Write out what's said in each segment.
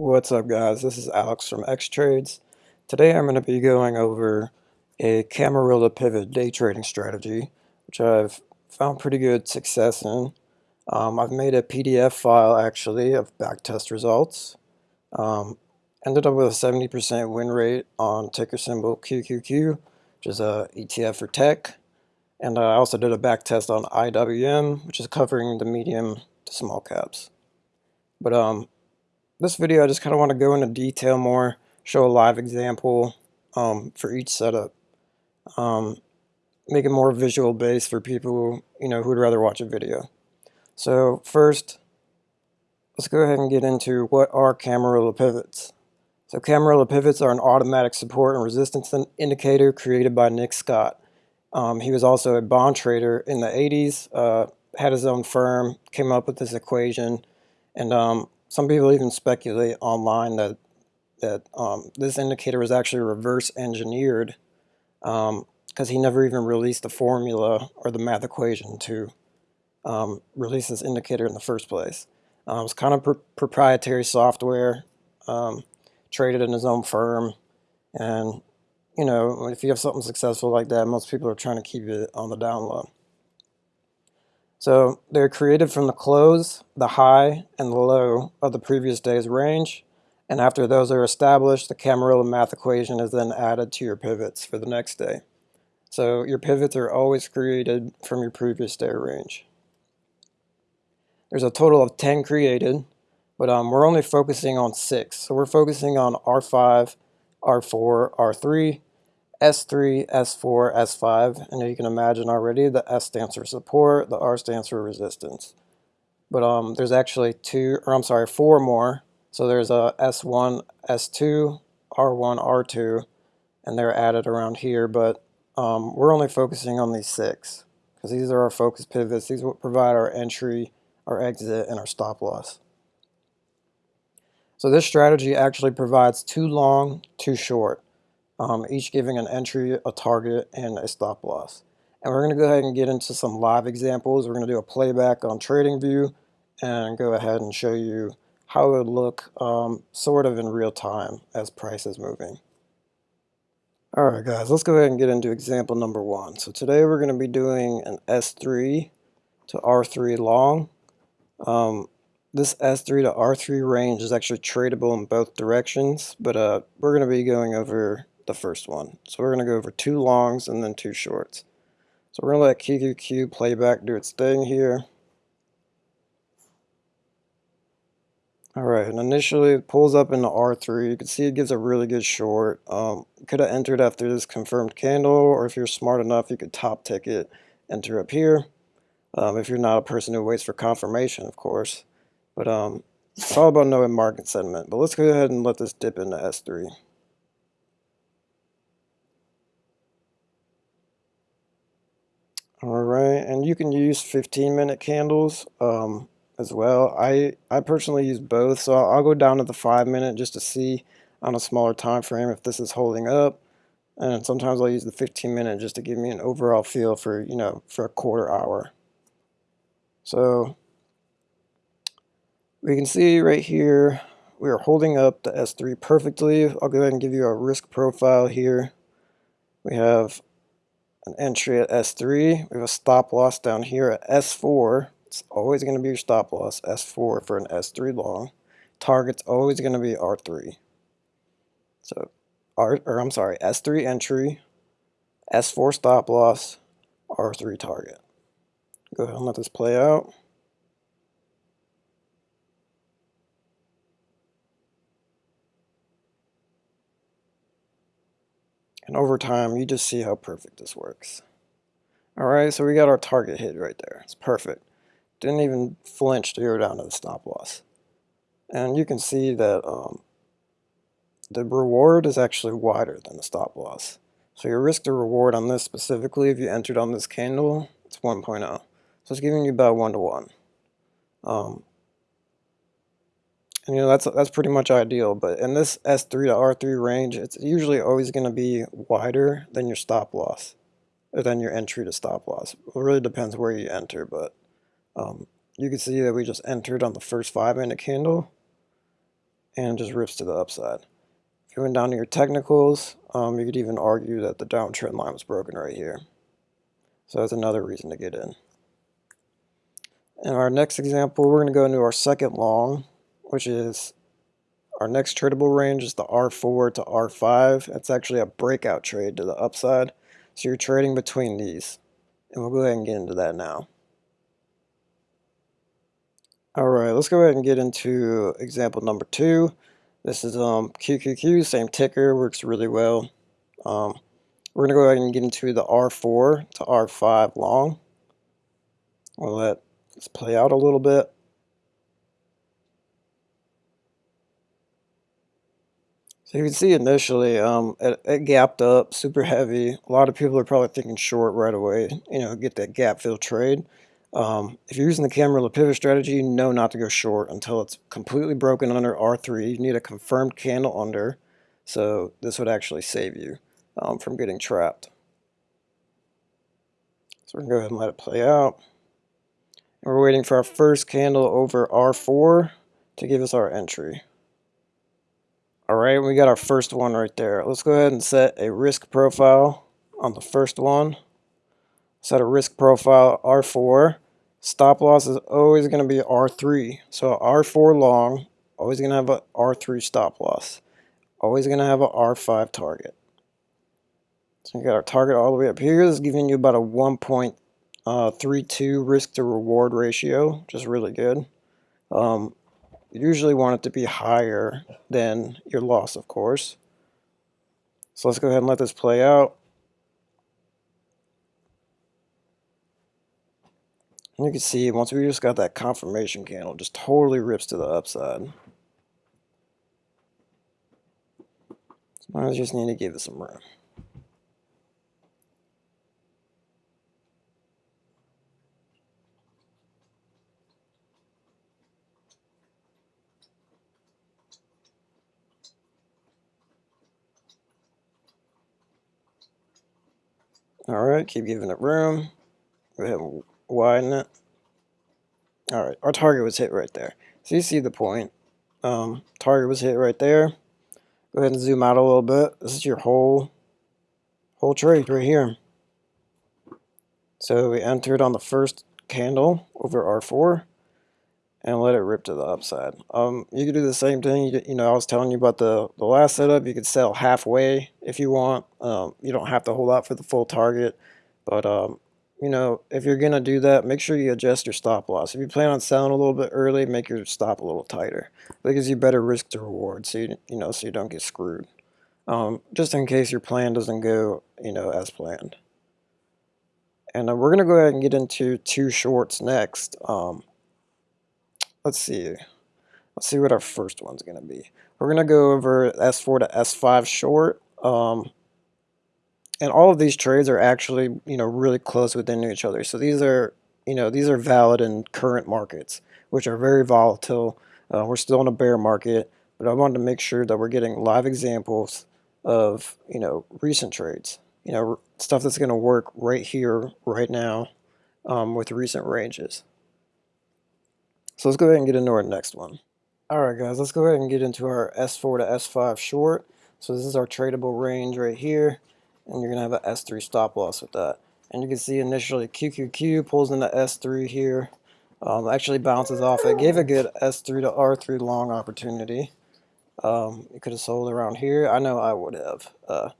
What's up guys, this is Alex from X-Trades. Today I'm going to be going over a Camarilla pivot day trading strategy, which I've found pretty good success in. Um, I've made a PDF file actually of backtest results. Um, ended up with a 70% win rate on ticker symbol QQQ, which is a ETF for tech. And I also did a backtest on IWM, which is covering the medium to small caps. But um, this video I just kind of want to go into detail more, show a live example um, for each setup. Um, make it more visual based for people you know who'd rather watch a video. So first, let's go ahead and get into what are Camarilla pivots. So Camarilla pivots are an automatic support and resistance indicator created by Nick Stott. Um, he was also a bond trader in the 80s, uh, had his own firm, came up with this equation, and um, some people even speculate online that that um, this indicator was actually reverse engineered because um, he never even released the formula or the math equation to um, release this indicator in the first place. Um, it's kind of pr proprietary software, um, traded in his own firm, and you know if you have something successful like that, most people are trying to keep it on the down low. So they're created from the close, the high, and the low of the previous day's range. And after those are established, the Camarilla math equation is then added to your pivots for the next day. So your pivots are always created from your previous day range. There's a total of 10 created, but um, we're only focusing on six. So we're focusing on R5, R4, R3, S3, S4, S5, and you can imagine already the S stands for support, the R stands for resistance. But um, there's actually two, or I'm sorry, four more. So there's a S1, S2, R1, R2, and they're added around here, but um, we're only focusing on these six because these are our focus pivots. These will provide our entry, our exit, and our stop loss. So this strategy actually provides too long, too short um, each giving an entry, a target, and a stop loss. And we're going to go ahead and get into some live examples. We're going to do a playback on TradingView and go ahead and show you how it would look um, sort of in real time as price is moving. Alright guys, let's go ahead and get into example number one. So today we're going to be doing an S3 to R3 long. Um, this S3 to R3 range is actually tradable in both directions, but uh, we're going to be going over the first one. So we're going to go over two longs and then two shorts. So we're going to let QQQ playback do its thing here. Alright, and initially it pulls up into R3. You can see it gives a really good short. Um, could have entered after this confirmed candle, or if you're smart enough, you could top ticket, enter up here. Um, if you're not a person who waits for confirmation, of course. But um, it's all about knowing market sentiment. But let's go ahead and let this dip into S3. All right, and you can use 15 minute candles um, as well. I, I personally use both, so I'll, I'll go down to the five minute just to see on a smaller time frame if this is holding up. And sometimes I'll use the 15 minute just to give me an overall feel for, you know, for a quarter hour. So we can see right here, we are holding up the S3 perfectly. I'll go ahead and give you a risk profile here. We have an entry at S3. We have a stop loss down here at S4. It's always going to be your stop loss, S4 for an S3 long. Target's always going to be R3. So, R, or I'm sorry, S3 entry, S4 stop loss, R3 target. Go ahead and let this play out. And over time, you just see how perfect this works. All right, so we got our target hit right there. It's perfect. Didn't even flinch to go down to the stop loss. And you can see that um, the reward is actually wider than the stop loss. So your risk to reward on this specifically, if you entered on this candle, it's 1.0. So it's giving you about 1 to 1. Um, and, you know, that's, that's pretty much ideal, but in this S3 to R3 range, it's usually always going to be wider than your stop loss, or than your entry to stop loss. It really depends where you enter, but um, you can see that we just entered on the first five minute candle, and just rips to the upside. If you went down to your technicals, um, you could even argue that the downtrend line was broken right here. So that's another reason to get in. In our next example, we're going to go into our second long, which is our next tradable range is the R4 to R5. It's actually a breakout trade to the upside. So you're trading between these. And we'll go ahead and get into that now. Alright, let's go ahead and get into example number two. This is um, QQQ, same ticker, works really well. Um, we're going to go ahead and get into the R4 to R5 long. We'll let this play out a little bit. So you can see initially um, it, it, gapped up super heavy. A lot of people are probably thinking short right away, you know, get that gap fill trade. Um, if you're using the Camarilla pivot strategy, you know not to go short until it's completely broken under R3. You need a confirmed candle under, so this would actually save you um, from getting trapped. So we're to go ahead and let it play out. And we're waiting for our first candle over R4 to give us our entry. All right, we got our first one right there. Let's go ahead and set a risk profile on the first one. Set a risk profile R4. Stop loss is always going to be R3. So R4 long, always going to have a R3 stop loss. Always going to have a R5 target. So we got our target all the way up here. This is giving you about a 1.32 uh, risk to reward ratio, which is really good. Um, you usually want it to be higher than your loss, of course. So let's go ahead and let this play out. And you can see once we just got that confirmation candle, just totally rips to the upside. So I just need to give it some room. Keep giving it room. Go ahead and widen it. Alright, our target was hit right there. So you see the point. Um, target was hit right there. Go ahead and zoom out a little bit. This is your whole whole trade right here. So we entered on the first candle over R4 and let it rip to the upside. Um, you could do the same thing. You, you, know, I was telling you about the, the last setup. You could sell halfway if you want. Um, you don't have to hold out for the full target. But, um, you know, if you're going to do that, make sure you adjust your stop loss. If you plan on selling a little bit early, make your stop a little tighter. That gives you better risk to reward so you, you know, so you don't get screwed. Um, just in case your plan doesn't go, you know, as planned. And uh, we're going to go ahead and get into two shorts next. Um, let's see. Let's see what our first one's going to be. We're going to go over S4 to S5 short. Um, and all of these trades are actually, you know, really close within each other. So these are, you know, these are valid in current markets, which are very volatile. Uh, we're still in a bear market, but I wanted to make sure that we're getting live examples of, you know, recent trades. You know, stuff that's going to work right here, right now, um, with recent ranges. So let's go ahead and get into our next one. Alright guys, let's go ahead and get into our S4 to S5 short. So this is our tradable range right here, and you're going to have an S3 stop loss with that. And you can see initially QQQ pulls into the S3 here, um, actually bounces off it, gave a good S3 to R3 long opportunity. Um, you could have sold around here. I know I would have. Uh,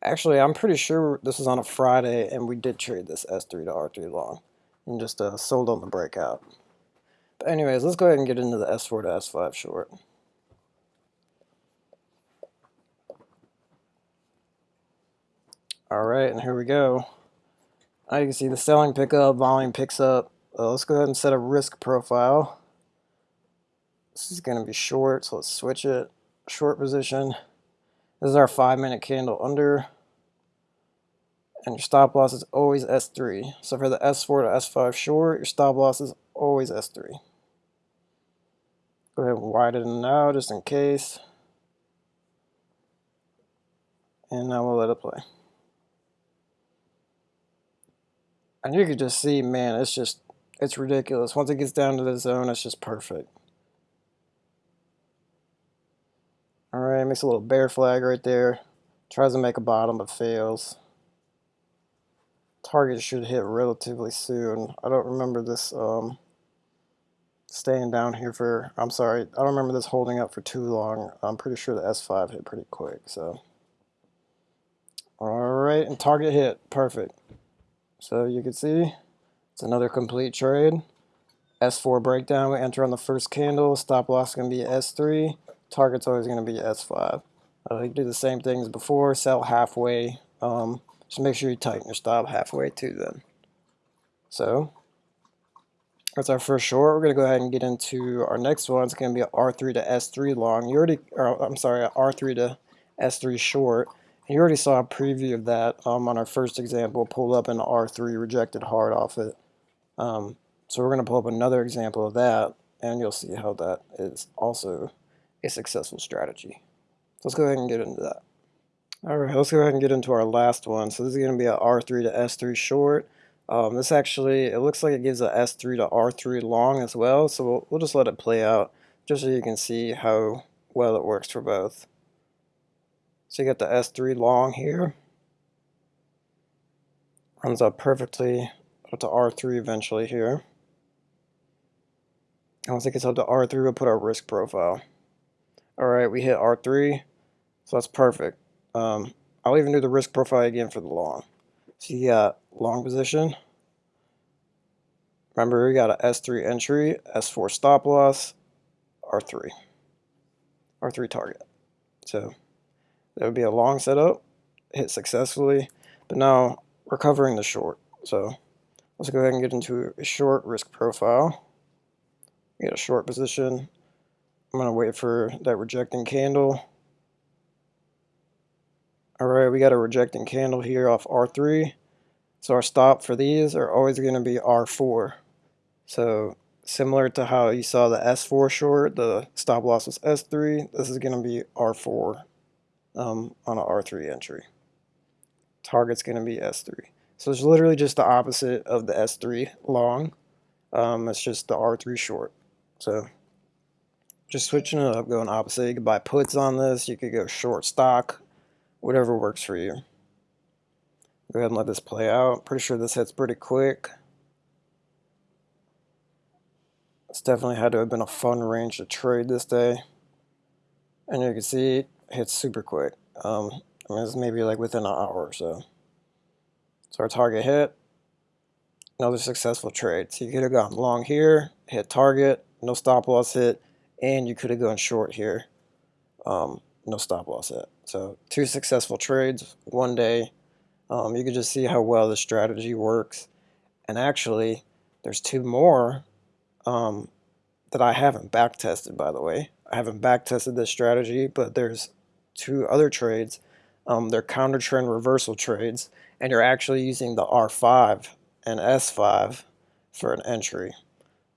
actually, I'm pretty sure this is on a Friday, and we did trade this S3 to R3 long, and just uh, sold on the breakout. Anyways, let's go ahead and get into the S4 to S5 short. Alright, and here we go. Now you can see the selling pick up, volume picks up. Uh, let's go ahead and set a risk profile. This is going to be short, so let's switch it. Short position. This is our five minute candle under. And your stop loss is always S3. So for the S4 to S5 short, your stop loss is always S3. Go ahead and widen it now just in case. And now we'll let it play. And you can just see, man, it's just, it's ridiculous. Once it gets down to the zone, it's just perfect. All right, makes a little bear flag right there. Tries to make a bottom but fails. Target should hit relatively soon. I don't remember this um, staying down here for, I'm sorry, I don't remember this holding up for too long. I'm pretty sure the S5 hit pretty quick, so. All right, and target hit, perfect. So you can see it's another complete trade. S4 breakdown, we enter on the first candle, stop loss is going to be S3, target's always going to be S5. Uh, you do the same things before, sell halfway, um, just make sure you tighten your stop halfway too then. So, that's our first short. We're going to go ahead and get into our next one. It's going to be an R3 to S3 long. You already, or I'm sorry, R3 to S3 short. And You already saw a preview of that um, on our first example, pulled up an R3, rejected hard off it. Um, so we're going to pull up another example of that, and you'll see how that is also a successful strategy. So let's go ahead and get into that. All right, let's go ahead and get into our last one. So this is going to be a R3 to S3 short. Um, this actually, it looks like it gives a S3 to R3 long as well, so we'll, we'll just let it play out just so you can see how well it works for both. So you got the S3 long here. Runs up perfectly up to R3 eventually here. And once it gets up to R3, we'll put our risk profile. Alright, we hit R3, so that's perfect. Um, I'll even do the risk profile again for the long. So you got long position. Remember, we got a S3 entry, S4 stop loss, R3. R3 target. So that would be a long setup, hit successfully, but now we're covering the short. So let's go ahead and get into a short risk profile. Get a short position. I'm going to wait for that rejecting candle. Alright, we got a rejecting candle here off R3. So our stop for these are always going to be R4. So similar to how you saw the S4 short, the stop loss was S3, this is going to be R4 um, on an R3 entry. Target's going to be S3. So it's literally just the opposite of the S3 long. Um, it's just the R3 short. So just switching it up, going opposite. You could buy puts on this. You could go short stock, whatever works for you. Go ahead and let this play out. Pretty sure this hits pretty quick. It's definitely had to have been a fun range to trade this day. And you can see it hits super quick. Um, I mean, it's maybe like within an hour or so. So our target hit, another successful trade. So you could have gone long here, hit target, no stop loss hit, and you could have gone short here, um, no stop loss hit. So two successful trades one day. Um, you can just see how well the strategy works. And actually, there's two more um, that I haven't back tested, by the way. I haven't back tested this strategy, but there's two other trades. Um, they're counter trend reversal trades, and you're actually using the R5 and S5 for an entry.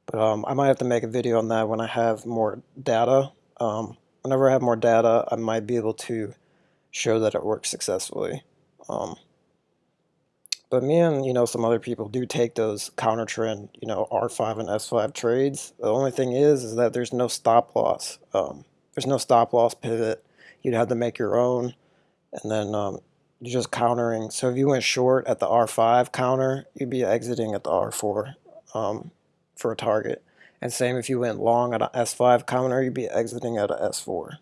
But um, I might have to make a video on that when I have more data. Um, whenever I have more data, I might be able to show that it works successfully. But me and you know some other people do take those counter trend, you know, R5 and S5 trades. The only thing is, is that there's no stop loss. Um, there's no stop loss pivot you'd have to make your own. And then um, you're just countering. So if you went short at the R5 counter, you'd be exiting at the R4 um, for a target. And same if you went long at a S5 counter, you'd be exiting at a S4.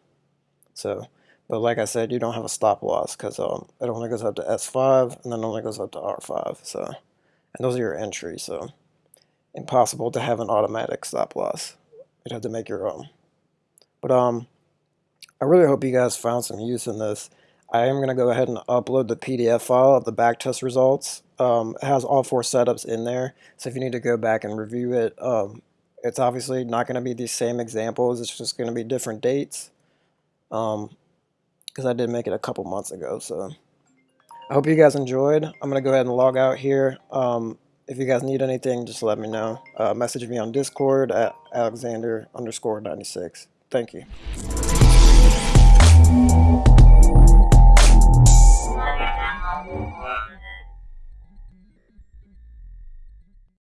So, but like I said, you don't have a stop loss because um, it only goes up to S5 and then only goes up to R5. So, and those are your entries. So, impossible to have an automatic stop loss. You'd have to make your own. But um, I really hope you guys found some use in this. I am going to go ahead and upload the PDF file of the backtest results. Um, it has all four setups in there, so if you need to go back and review it, um, it's obviously not going to be the same examples. It's just going to be different dates because I did make it a couple months ago. So I hope you guys enjoyed. I'm going to go ahead and log out here. Um, if you guys need anything, just let me know. Uh, message me on Discord at Alexander underscore 96. Thank you.